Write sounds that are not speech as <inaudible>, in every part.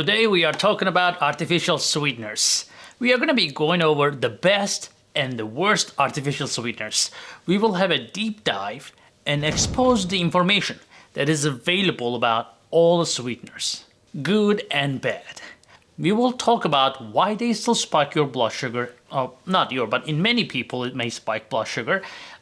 Today we are talking about artificial sweeteners. We are going to be going over the best and the worst artificial sweeteners. We will have a deep dive and expose the information that is available about all the sweeteners, good and bad. We will talk about why they still spike your blood sugar, oh, not your, but in many people it may spike blood sugar,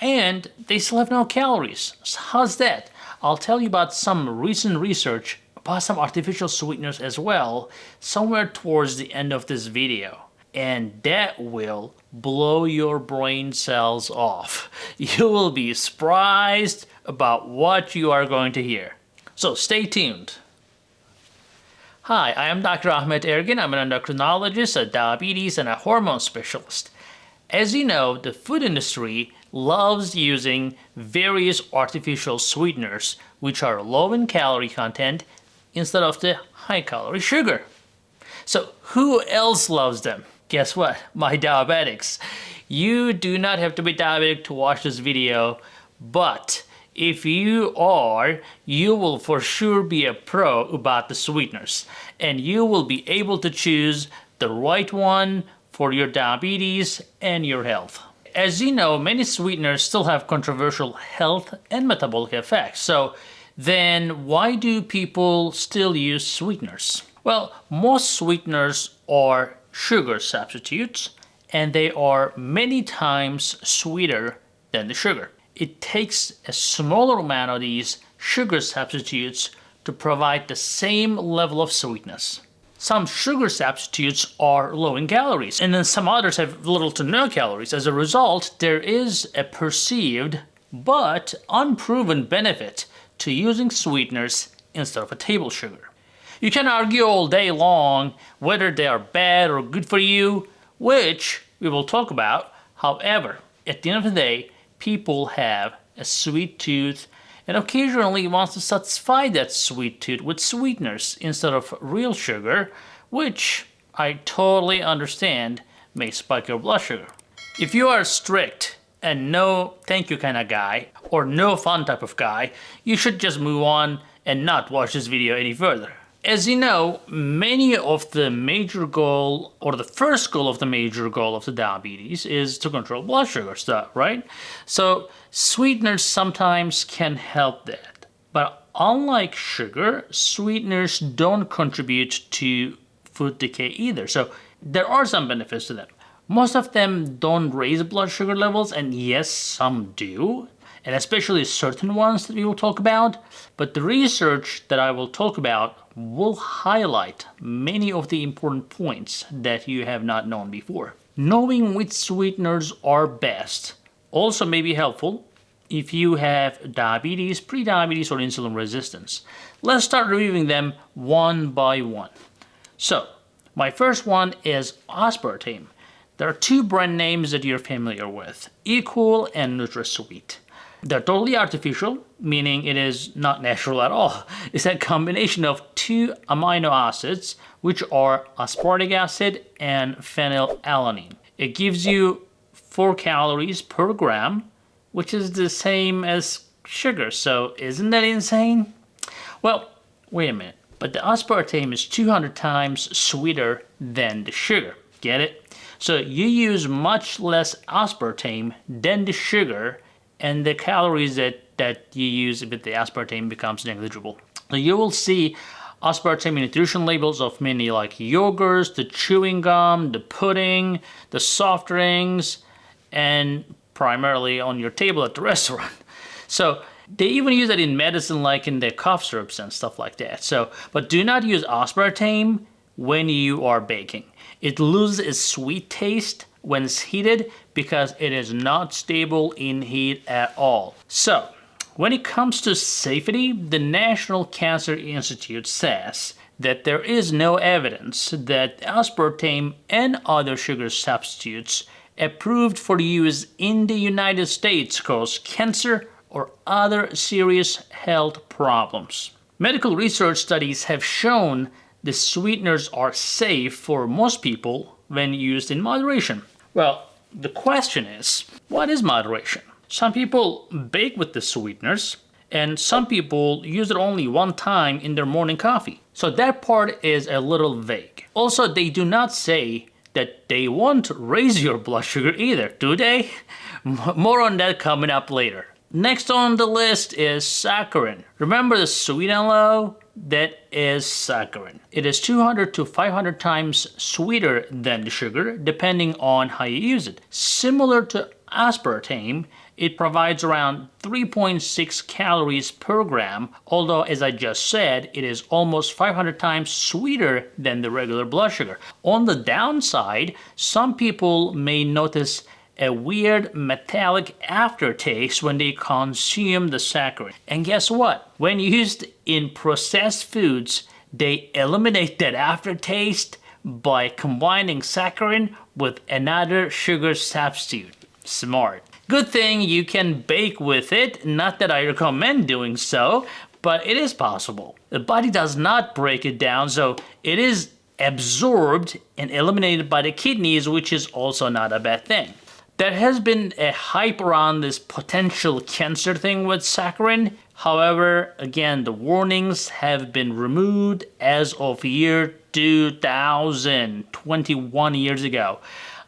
and they still have no calories. So how's that? I'll tell you about some recent research about some artificial sweeteners as well, somewhere towards the end of this video. And that will blow your brain cells off. <laughs> You will be surprised about what you are going to hear. So stay tuned. Hi, I am Dr. Ahmed Ergin. I'm an endocrinologist, a diabetes, and a hormone specialist. As you know, the food industry loves using various artificial sweeteners which are low in calorie content instead of the high calorie sugar. So who else loves them? Guess what? <laughs> My diabetics. You do not have to be diabetic to watch this video, but if you are, you will for sure be a pro about the sweeteners and you will be able to choose the right one for your diabetes and your health. As you know, many sweeteners still have controversial health and metabolic effects. So then why do people still use sweeteners? Well, most sweeteners are sugar substitutes and they are many times sweeter than the sugar it takes a smaller amount of these sugar substitutes to provide the same level of sweetness. Some sugar substitutes are low in calories, and then some others have little to no calories. As a result, there is a perceived but unproven benefit to using sweeteners instead of a table sugar. You can argue all day long whether they are bad or good for you, which we will talk about. However, at the end of the day, people have a sweet tooth and occasionally wants to satisfy that sweet tooth with sweeteners instead of real sugar, which I totally understand may spike your blood sugar. If you are strict and no thank you kind of guy, or no fun type of guy, you should just move on and not watch this video any further. As you know, many of the major goal, or the first goal of the major goal of the diabetes is to control blood sugar stuff, right? So sweeteners sometimes can help that. But unlike sugar, sweeteners don't contribute to food decay either. So there are some benefits to them. Most of them don't raise blood sugar levels, and yes, some do and especially certain ones that we will talk about, but the research that I will talk about will highlight many of the important points that you have not known before. Knowing which sweeteners are best also may be helpful if you have diabetes, prediabetes, or insulin resistance. Let's start reviewing them one by one. So, my first one is aspartame. There are two brand names that you're familiar with, Equal and NutraSweet. They're totally artificial, meaning it is not natural at all. <laughs> It's a combination of two amino acids, which are aspartic acid and phenylalanine. It gives you 4 calories per gram, which is the same as sugar, so isn't that insane? Well, wait a minute, but the aspartame is 200 times sweeter than the sugar, get it? So you use much less aspartame than the sugar and the calories that, that you use with the aspartame becomes negligible. So you will see aspartame nutrition labels of many like yogurts, the chewing gum, the pudding, the soft drinks, and primarily on your table at the <laughs> restaurant. So they even use that in medicine like in the cough syrups and stuff like that. So, but do not use aspartame when you are baking. It loses its sweet taste when it's heated because it is not stable in heat at all. So, when it comes to safety, the National Cancer Institute says that there is no evidence that aspartame and other sugar substitutes approved for use in the United States cause cancer or other serious health problems. Medical research studies have shown the sweeteners are safe for most people when used in moderation. Well, the question is, what is moderation? Some people bake with the sweeteners and some people use it only one time in their morning coffee. So that part is a little vague. Also, they do not say that they won't raise your blood sugar either, do they? <laughs> More on that coming up later. Next on the list is saccharin. Remember the sweet and low? That is saccharin. It is 200 to 500 times sweeter than the sugar, depending on how you use it. Similar to aspartame, it provides around 3.6 calories per gram, although as I just said, it is almost 500 times sweeter than the regular blood sugar. On the downside, some people may notice a weird metallic aftertaste when they consume the saccharin. And guess what? When used in processed foods, they eliminate that aftertaste by combining saccharin with another sugar substitute. Smart. Good thing you can bake with it, not that I recommend doing so, but it is possible. The body does not break it down, so it is absorbed and eliminated by the kidneys, which is also not a bad thing. There has been a hype around this potential cancer thing with saccharin. However, again, the warnings have been removed as of year 2000, 21 years ago,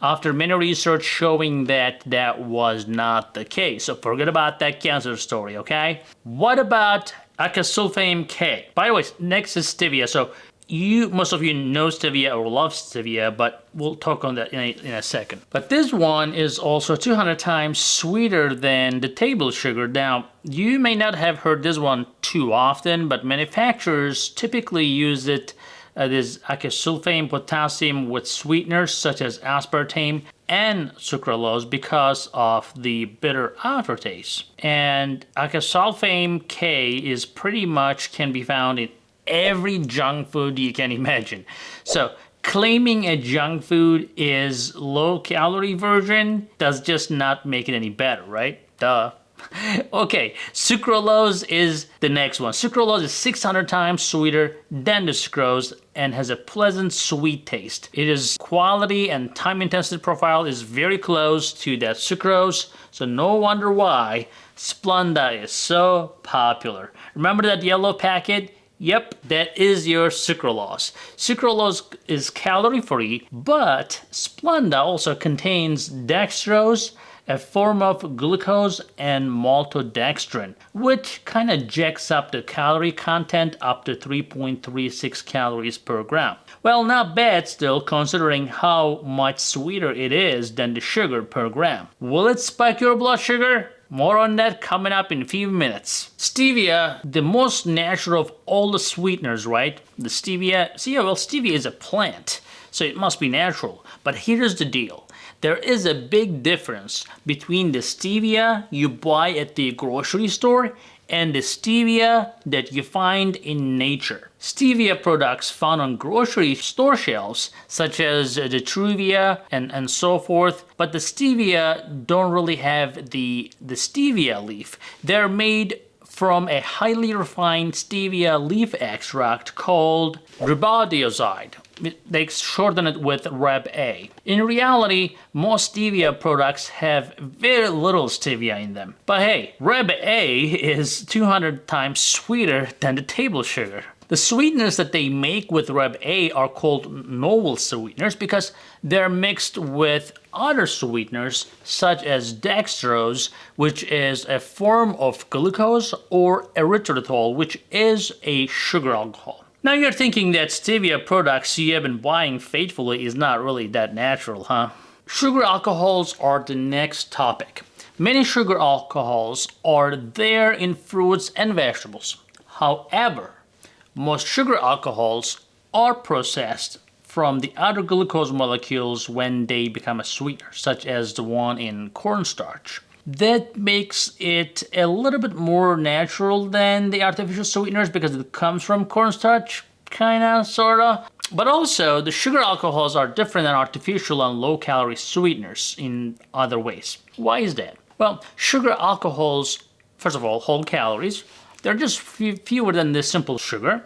after many research showing that that was not the case. So forget about that cancer story, okay? What about acesulfame K? By the way, next is stevia. So you most of you know stevia or love stevia but we'll talk on that in a, in a second but this one is also 200 times sweeter than the table sugar now you may not have heard this one too often but manufacturers typically use it uh, this acesulfame potassium with sweeteners such as aspartame and sucralose because of the bitter aftertaste. And acesulfame K is pretty much can be found in every junk food you can imagine. So claiming a junk food is low calorie version does just not make it any better, right? Duh. <laughs> okay, sucralose is the next one. Sucralose is 600 times sweeter than the sucrose and has a pleasant sweet taste. It is quality and time intensity profile is very close to that sucrose, so no wonder why Splenda is so popular. Remember that yellow packet? Yep, that is your sucralose. Sucralose is calorie-free, but Splenda also contains dextrose, a form of glucose and maltodextrin, which kind of jacks up the calorie content up to 3.36 calories per gram. Well, not bad still considering how much sweeter it is than the sugar per gram. Will it spike your blood sugar? More on that coming up in a few minutes. Stevia, the most natural of all the sweeteners, right? The stevia, see, well, stevia is a plant, so it must be natural. But here's the deal. There is a big difference between the stevia you buy at the grocery store and the stevia that you find in nature. Stevia products found on grocery store shelves, such as uh, the Truvia and, and so forth, but the stevia don't really have the, the stevia leaf. They're made from a highly refined stevia leaf extract called rebaudioside. They shorten it with Reb A. In reality, most stevia products have very little stevia in them. But hey, Reb A is 200 times sweeter than the table sugar. The sweeteners that they make with Reb A are called novel sweeteners because they're mixed with other sweeteners such as dextrose, which is a form of glucose, or erythritol, which is a sugar alcohol. Now you're thinking that stevia products you have been buying faithfully is not really that natural, huh? Sugar alcohols are the next topic. Many sugar alcohols are there in fruits and vegetables. However, most sugar alcohols are processed from the other glucose molecules when they become a sweetener, such as the one in cornstarch. That makes it a little bit more natural than the artificial sweeteners because it comes from cornstarch, kinda, sorta. But also, the sugar alcohols are different than artificial and low-calorie sweeteners in other ways. Why is that? Well, sugar alcohols, first of all, hold calories, they're just fewer than the simple sugar,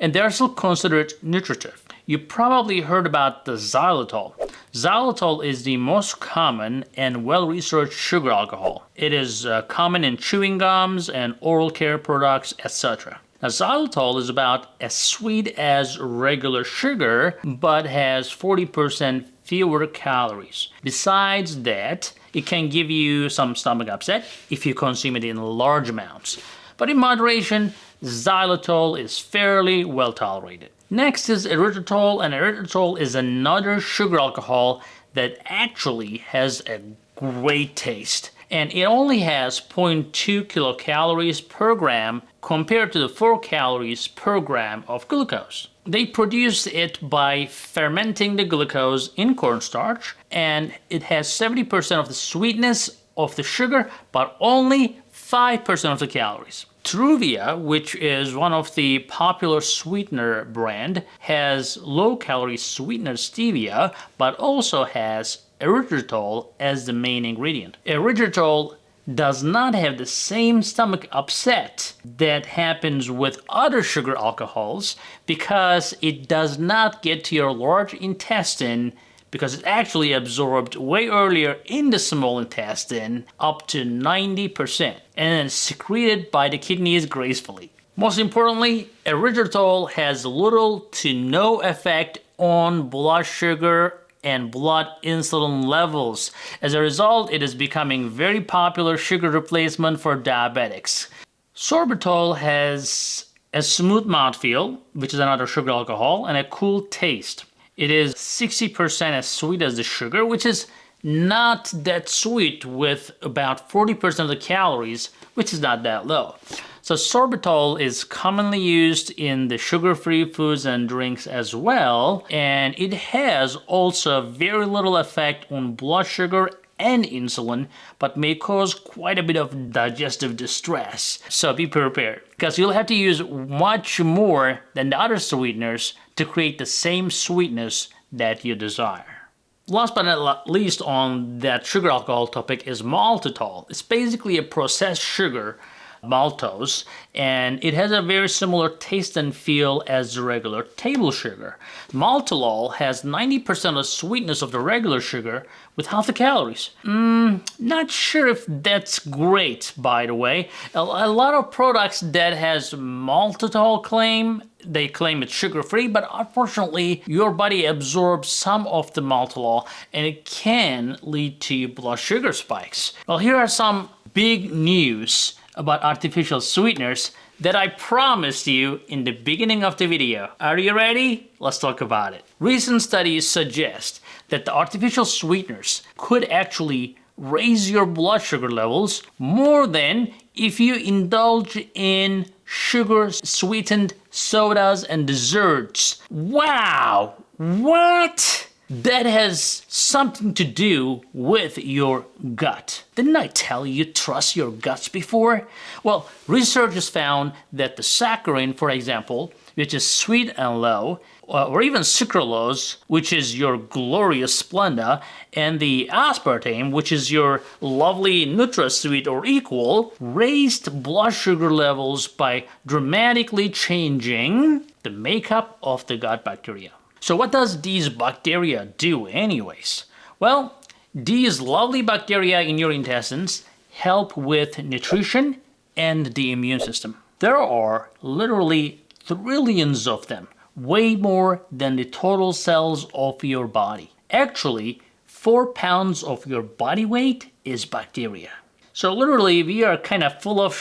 and they're still considered nutritive. You probably heard about the xylitol. Xylitol is the most common and well-researched sugar alcohol. It is uh, common in chewing gums and oral care products, etc. Now, xylitol is about as sweet as regular sugar, but has 40% fewer calories. Besides that, it can give you some stomach upset if you consume it in large amounts. But in moderation, xylitol is fairly well tolerated. Next is erythritol, and erythritol is another sugar alcohol that actually has a great taste. And it only has 0.2 kilocalories per gram compared to the 4 calories per gram of glucose. They produce it by fermenting the glucose in cornstarch and it has 70% of the sweetness of the sugar but only 5% of the calories. Truvia, which is one of the popular sweetener brand, has low-calorie sweetener stevia, but also has erythritol as the main ingredient. Erythritol does not have the same stomach upset that happens with other sugar alcohols because it does not get to your large intestine because it's actually absorbed way earlier in the small intestine, up to 90%, and then secreted by the kidneys gracefully. Most importantly, erythritol has little to no effect on blood sugar and blood insulin levels. As a result, it is becoming very popular sugar replacement for diabetics. Sorbitol has a smooth mouthfeel, which is another sugar alcohol, and a cool taste. It is 60% as sweet as the sugar, which is not that sweet with about 40% of the calories, which is not that low. So sorbitol is commonly used in the sugar-free foods and drinks as well, and it has also very little effect on blood sugar and insulin, but may cause quite a bit of digestive distress. So be prepared, because you'll have to use much more than the other sweeteners to create the same sweetness that you desire. Last but not least on that sugar alcohol topic is maltitol. It's basically a processed sugar maltose and it has a very similar taste and feel as the regular table sugar. Maltitol has 90% of sweetness of the regular sugar with half the calories. Mm, not sure if that's great by the way. A, a lot of products that has maltitol claim they claim it's sugar-free, but unfortunately your body absorbs some of the maltitol and it can lead to blood sugar spikes. Well, here are some big news about artificial sweeteners that I promised you in the beginning of the video. Are you ready? Let's talk about it. Recent studies suggest that the artificial sweeteners could actually raise your blood sugar levels more than if you indulge in sugar sweetened sodas and desserts. Wow! What? That has something to do with your gut. Didn't I tell you trust your guts before? Well, researchers found that the saccharin, for example, which is sweet and low, uh, or even sucralose, which is your glorious Splenda, and the aspartame, which is your lovely NutraSweet or equal, raised blood sugar levels by dramatically changing the makeup of the gut bacteria. So what does these bacteria do anyways? Well, these lovely bacteria in your intestines help with nutrition and the immune system. There are literally trillions of them, way more than the total cells of your body. Actually, 4 pounds of your body weight is bacteria. So literally we are kind of full of,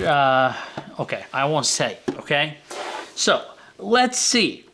uh, okay, I won't say, okay? So let's see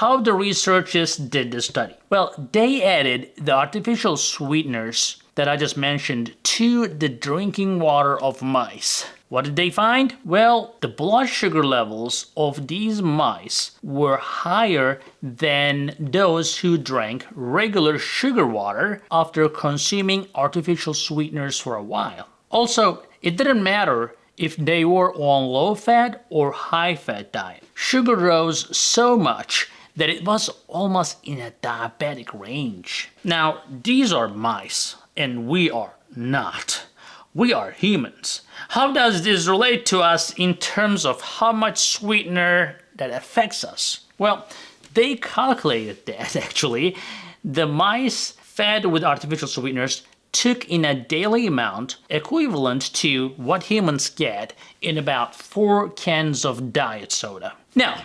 how the researchers did the study? Well, they added the artificial sweeteners that I just mentioned to the drinking water of mice. What did they find? Well, the blood sugar levels of these mice were higher than those who drank regular sugar water after consuming artificial sweeteners for a while. Also, it didn't matter if they were on low fat or high fat diet. Sugar rose so much that it was almost in a diabetic range. Now, these are mice, and we are not. We are humans. How does this relate to us in terms of how much sweetener that affects us? Well, they calculated that <laughs> actually, the mice fed with artificial sweeteners took in a daily amount equivalent to what humans get in about four cans of diet soda. Now,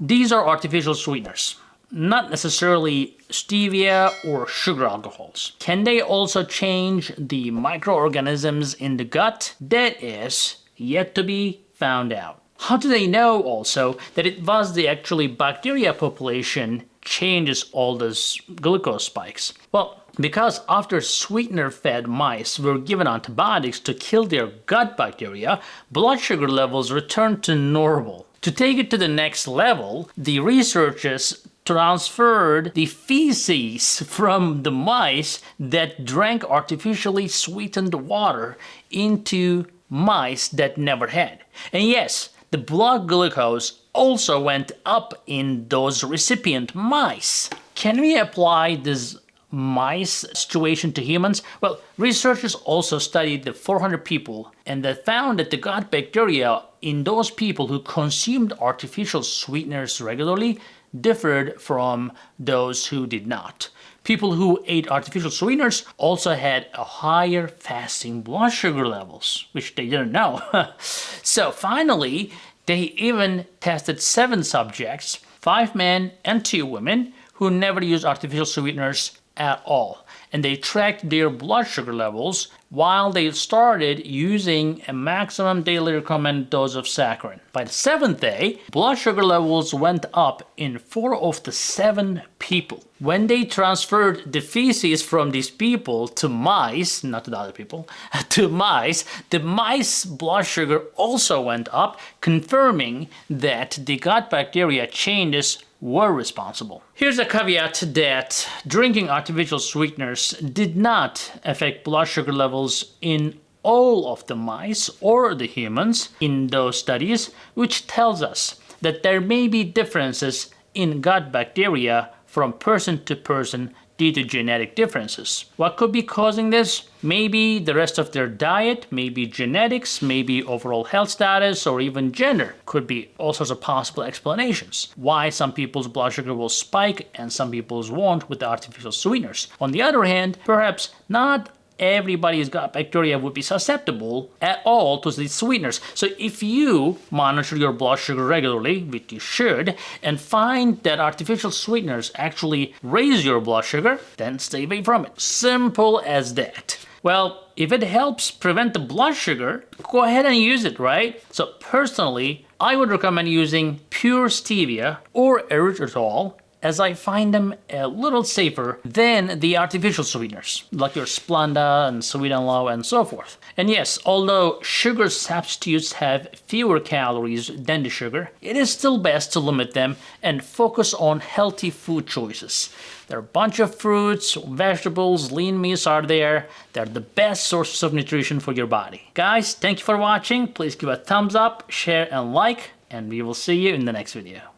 these are artificial sweeteners, not necessarily stevia or sugar alcohols. Can they also change the microorganisms in the gut? That is yet to be found out. How do they know also that it was the actually bacteria population changes all those glucose spikes? Well, because after sweetener-fed mice were given antibiotics to kill their gut bacteria, blood sugar levels returned to normal. To take it to the next level, the researchers transferred the feces from the mice that drank artificially sweetened water into mice that never had. And yes, the blood glucose also went up in those recipient mice. Can we apply this mice situation to humans? Well, researchers also studied the 400 people and they found that the gut bacteria in those people who consumed artificial sweeteners regularly differed from those who did not. People who ate artificial sweeteners also had a higher fasting blood sugar levels, which they didn't know. <laughs> so finally, they even tested seven subjects, five men and two women, who never used artificial sweeteners at all and they tracked their blood sugar levels while they started using a maximum daily recommended dose of saccharin. By the seventh day, blood sugar levels went up in four of the seven people. When they transferred the feces from these people to mice, not to the other people, <laughs> to mice, the mice blood sugar also went up, confirming that the gut bacteria changes were responsible. Here's a caveat that drinking artificial sweeteners did not affect blood sugar levels in all of the mice or the humans in those studies, which tells us that there may be differences in gut bacteria from person to person due to genetic differences. What could be causing this? Maybe the rest of their diet, maybe genetics, maybe overall health status, or even gender. Could be all sorts of possible explanations. Why some people's blood sugar will spike and some people's won't with the artificial sweeteners. On the other hand, perhaps not everybody's gut bacteria would be susceptible at all to these sweeteners. So if you monitor your blood sugar regularly, which you should, and find that artificial sweeteners actually raise your blood sugar, then stay away from it. Simple as that. Well, if it helps prevent the blood sugar, go ahead and use it, right? So personally, I would recommend using pure stevia or erythritol as I find them a little safer than the artificial sweeteners, like your Splenda and Sweet and Low and so forth. And yes, although sugar substitutes have fewer calories than the sugar, it is still best to limit them and focus on healthy food choices. There are a bunch of fruits, vegetables, lean meats are there. They're the best sources of nutrition for your body. Guys, thank you for watching. Please give a thumbs up, share and like, and we will see you in the next video.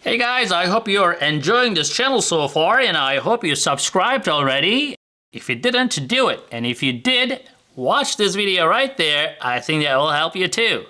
Hey guys, I hope you're enjoying this channel so far and I hope you subscribed already. If you didn't, do it. And if you did, watch this video right there. I think that will help you too.